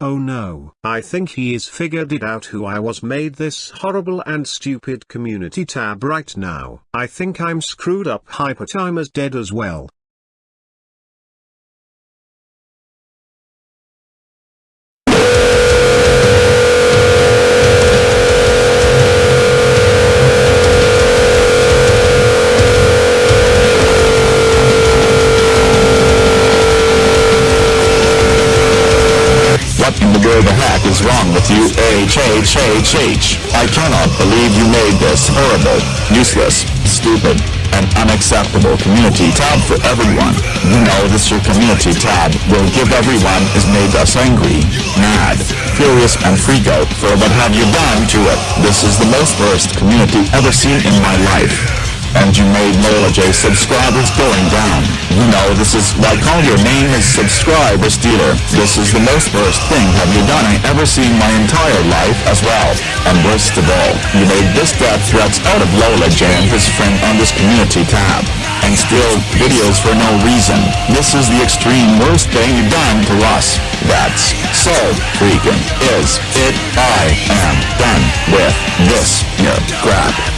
Oh no. I think he is figured it out who I was made this horrible and stupid community tab right now. I think I'm screwed up Hypertime is dead as well. Is wrong with you? H-H-H-H. I cannot believe you made this horrible, useless, stupid, and unacceptable community tab for everyone. You know this your community tab will give everyone is made us angry, mad, furious, and freak out for what have you done to it. This is the most worst community ever seen in my life and you made Lola J subscribers going down. You know, this is like all your name is subscriber stealer. This is the most worst thing have you done I ever seen my entire life as well. And worst of all, you made this death threats out of Lola J and his friend on this community tab. And still, videos for no reason. This is the extreme worst thing you've done to us. That's so freaking is it. I am done with this here crap.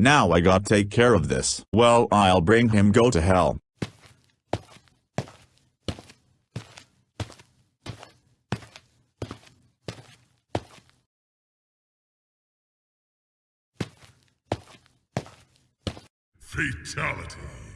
Now I got take care of this. Well, I'll bring him go to hell. Fatality.